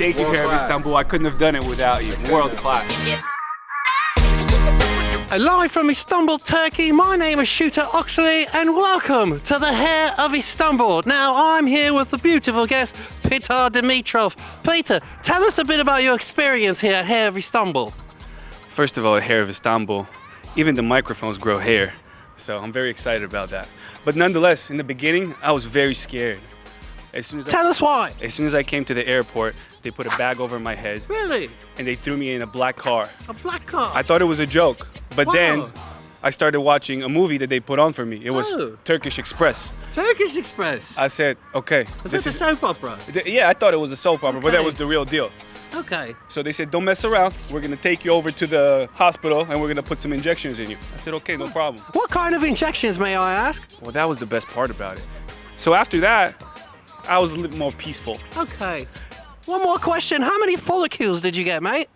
Thank you, World Hair of. Istanbul. I couldn't have done it without you. World class. Live from Istanbul, Turkey, my name is Shooter Oxley and welcome to the Hair of Istanbul. Now, I'm here with the beautiful guest, Peter Dimitrov. Peter, tell us a bit about your experience here at Hair of Istanbul. First of all, Hair of Istanbul. Even the microphones grow hair. So I'm very excited about that. But nonetheless, in the beginning, I was very scared. As soon as I, Tell us why. as soon as I came to the airport, they put a bag over my head Really? and they threw me in a black car. A black car? I thought it was a joke, but Wow. then I started watching a movie that they put on for me. It was Oh. Turkish Express. Turkish Express. I said, okay, is this this a soap opera? Yeah, I thought it was a soap opera, but that was the real deal. Okay. So they said, don't mess around. We're gonna take you over to the hospital and we're gonna put some injections in you. I said, okay, no problem. What kind of injections, may I ask? Well, that was the best part about it. So after that, I was a little more peaceful. Okay. One more question. How many follicles did you get, mate?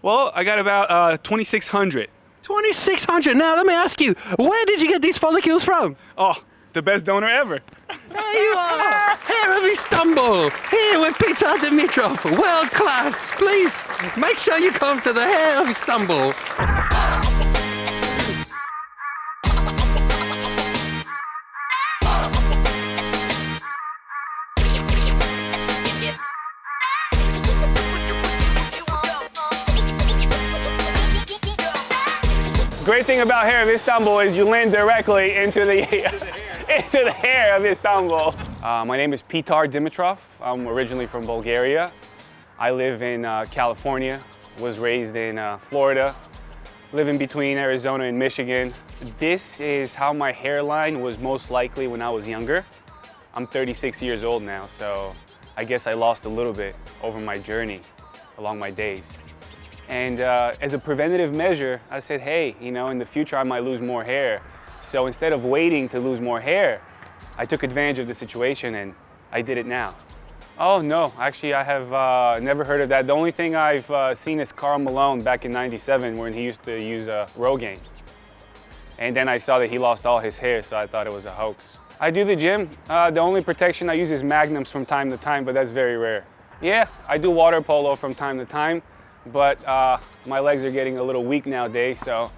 Well, I got about uh, 2,600. 2,600. Now, let me ask you, where did you get these follicles from? Oh, the best donor ever. There you are, Hair of Istanbul, here with Peter Dimitrov, world class. Please make sure you come to the hair of Istanbul. Great thing about Hair of Istanbul is you land directly into the into the hair of Istanbul. Uh, my name is Pitar Dimitrov. I'm originally from Bulgaria. I live in uh, California. Was raised in uh, Florida. Living between Arizona and Michigan. This is how my hairline was most likely when I was younger. I'm 36 years old now, so I guess I lost a little bit over my journey along my days. And uh, as a preventative measure, I said, hey, you know, in the future I might lose more hair. So instead of waiting to lose more hair, I took advantage of the situation and I did it now. Oh no, actually I have uh, never heard of that. The only thing I've uh, seen is Karl Malone back in 97 when he used to use uh, Rogaine. And then I saw that he lost all his hair, so I thought it was a hoax. I do the gym. Uh, the only protection I use is magnums from time to time, but that's very rare. Yeah, I do water polo from time to time, but uh, my legs are getting a little weak nowadays, so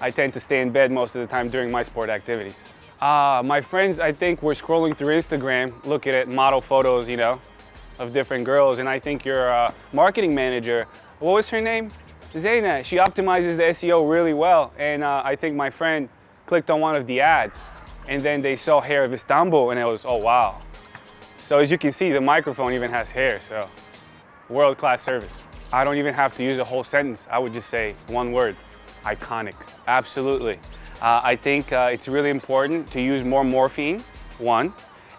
I tend to stay in bed most of the time during my sport activities. Uh, my friends, I think, were scrolling through Instagram, looking at model photos, you know, of different girls, and I think your uh, marketing manager, what was her name? Zaina, she optimizes the SEO really well, and uh, I think my friend clicked on one of the ads, and then they saw Hair of Istanbul, and it was, oh wow. So as you can see, the microphone even has hair, so world-class service. I don't even have to use a whole sentence. I would just say one word, iconic. Absolutely. Uh, I think uh, it's really important to use more morphine, one.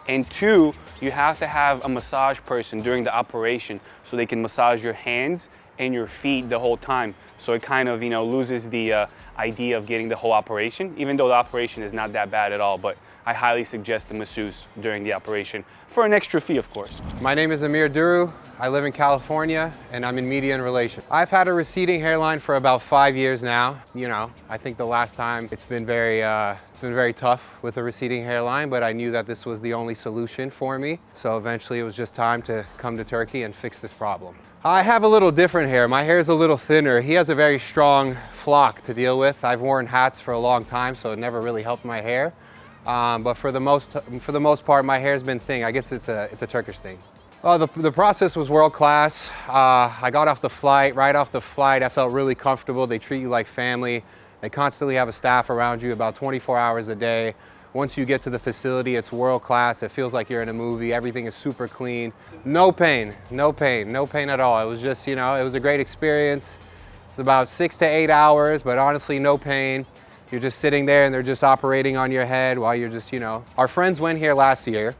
And two, you have to have a massage person during the operation so they can massage your hands and your feet the whole time. So it kind of, you know, loses the uh, idea of getting the whole operation, even though the operation is not that bad at all. But I highly suggest the masseuse during the operation for an extra fee, of course. My name is Amir Duru. I live in California and I'm in media and relations. I've had a receding hairline for about five years now. You know, I think the last time it's been very, uh, it's been very tough with a receding hairline, but I knew that this was the only solution for me. So eventually it was just time to come to Turkey and fix this problem. I have a little different hair. My hair is a little thinner. He has a very strong flock to deal with. I've worn hats for a long time, so it never really helped my hair. Um, but for the most for the most part, my hair's been thin. I guess it's a it's a Turkish thing. Oh, the, the process was world class. Uh, I got off the flight. Right off the flight, I felt really comfortable. They treat you like family. They constantly have a staff around you about 24 hours a day. Once you get to the facility, it's world class. It feels like you're in a movie. Everything is super clean. No pain, no pain, no pain at all. It was just, you know, it was a great experience. It's about six to eight hours, but honestly, no pain. You're just sitting there and they're just operating on your head while you're just, you know. Our friends went here last year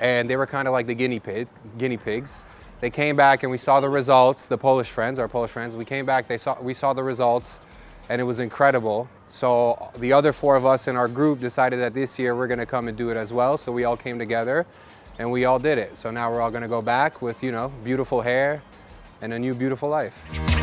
and they were kind of like the guinea, pig, guinea pigs. They came back and we saw the results, the Polish friends, our Polish friends, we came back, they saw, we saw the results and it was incredible. So the other four of us in our group decided that this year we're gonna come and do it as well. So we all came together and we all did it. So now we're all gonna go back with, you know, beautiful hair and a new beautiful life.